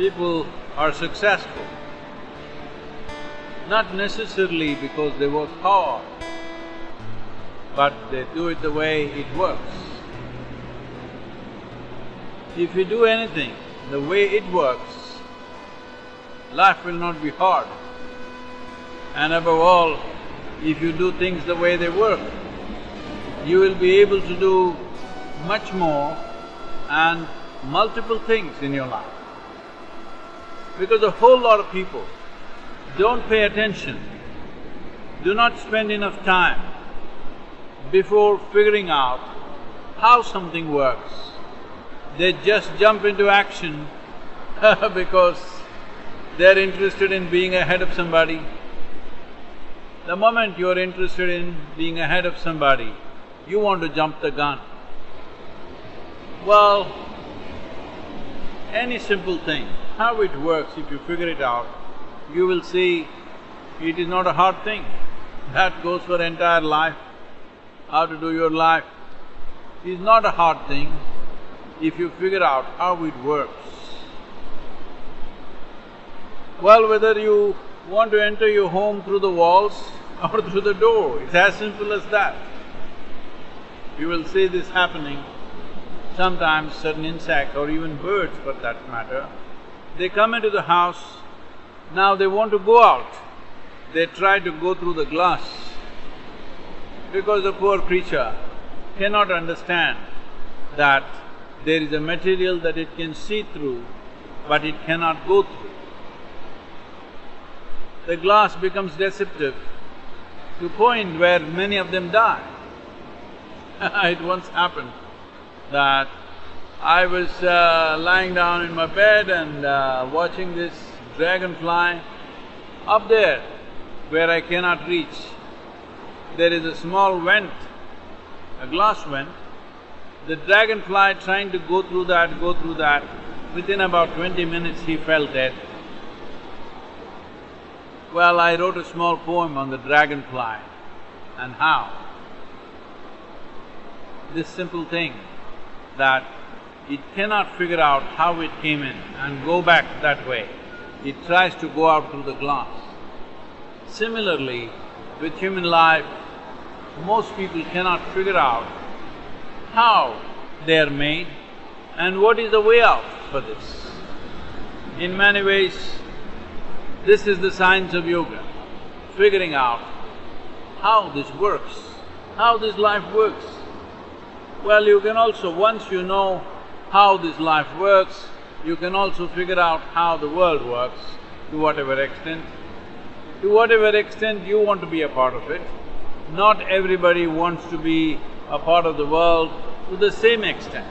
people are successful, not necessarily because they work hard, but they do it the way it works. If you do anything the way it works, life will not be hard. And above all, if you do things the way they work, you will be able to do much more and multiple things in your life. Because a whole lot of people don't pay attention, do not spend enough time before figuring out how something works. They just jump into action because they're interested in being ahead of somebody. The moment you're interested in being ahead of somebody, you want to jump the gun. Well, any simple thing, how it works, if you figure it out, you will see it is not a hard thing. That goes for entire life. How to do your life is not a hard thing if you figure out how it works. Well, whether you want to enter your home through the walls or through the door, it's as simple as that. You will see this happening sometimes certain insects or even birds for that matter, they come into the house, now they want to go out, they try to go through the glass because the poor creature cannot understand that there is a material that it can see through, but it cannot go through. The glass becomes deceptive to point where many of them die. it once happened that I was uh, lying down in my bed and uh, watching this dragonfly up there where I cannot reach. There is a small vent, a glass vent. The dragonfly trying to go through that, go through that, within about twenty minutes he fell dead. Well, I wrote a small poem on the dragonfly and how. This simple thing that it cannot figure out how it came in and go back that way. It tries to go out through the glass. Similarly, with human life, most people cannot figure out how they are made and what is the way out for this. In many ways, this is the science of yoga, figuring out how this works, how this life works. Well, you can also, once you know how this life works, you can also figure out how the world works to whatever extent. To whatever extent you want to be a part of it, not everybody wants to be a part of the world to the same extent.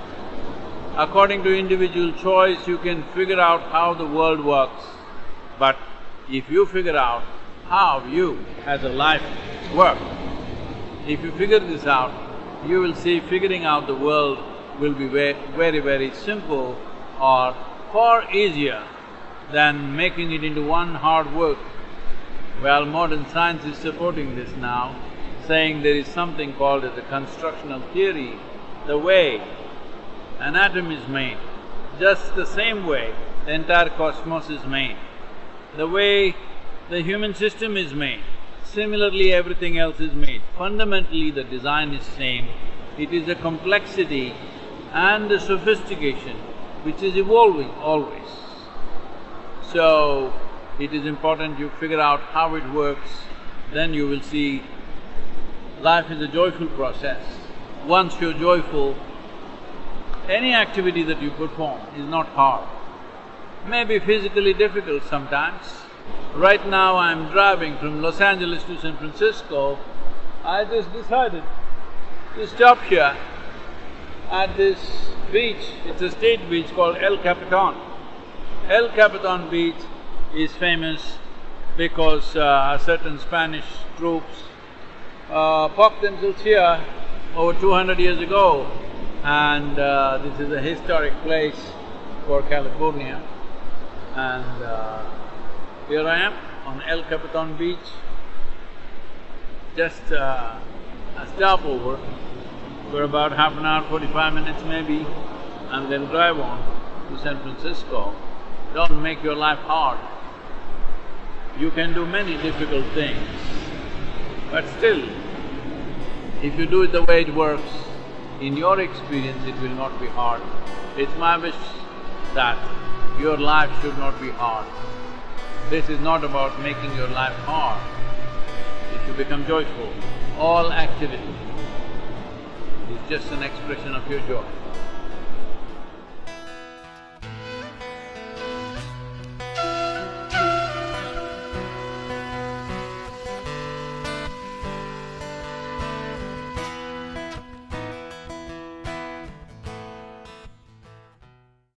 According to individual choice, you can figure out how the world works, but if you figure out how you as a life work, if you figure this out, you will see figuring out the world will be very, very, very simple or far easier than making it into one hard work. Well, modern science is supporting this now, saying there is something called as a constructional theory, the way an atom is made, just the same way the entire cosmos is made, the way the human system is made, Similarly, everything else is made. Fundamentally, the design is same. It is a complexity and the sophistication which is evolving always. So, it is important you figure out how it works, then you will see life is a joyful process. Once you're joyful, any activity that you perform is not hard. May be physically difficult sometimes, Right now I'm driving from Los Angeles to San Francisco. I just decided to stop here at this beach. It's a state beach called El Capitan. El Capitan beach is famous because uh, certain Spanish troops uh, popped themselves here over two hundred years ago and uh, this is a historic place for California and uh, here I am on El Capitan beach, just uh, a stopover for about half an hour, forty-five minutes maybe, and then drive on to San Francisco. Don't make your life hard. You can do many difficult things, but still, if you do it the way it works, in your experience it will not be hard. It's my wish that your life should not be hard. This is not about making your life hard, it should become joyful. All activity is just an expression of your joy.